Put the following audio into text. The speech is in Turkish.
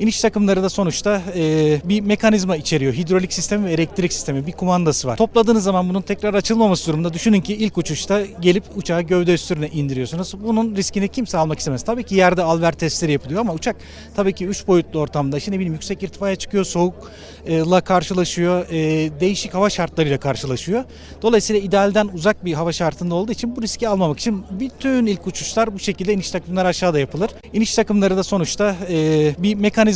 İniş takımları da sonuçta e, bir mekanizma içeriyor. Hidrolik sistemi ve elektrik sistemi bir kumandası var. Topladığınız zaman bunun tekrar açılmaması durumunda düşünün ki ilk uçuşta gelip uçağı gövde üstüne indiriyorsunuz. Bunun riskini kimse almak istemez. Tabii ki yerde alver testleri yapılıyor ama uçak tabii ki 3 boyutlu ortamda işte ne bileyim yüksek irtifaya çıkıyor, soğukla karşılaşıyor, e, değişik hava şartlarıyla karşılaşıyor. Dolayısıyla idealden uzak bir hava şartında olduğu için bu riski almamak için bütün ilk uçuşlar bu şekilde iniş takımları aşağıda yapılır. İniş takımları da sonuçta e, bir mekanizma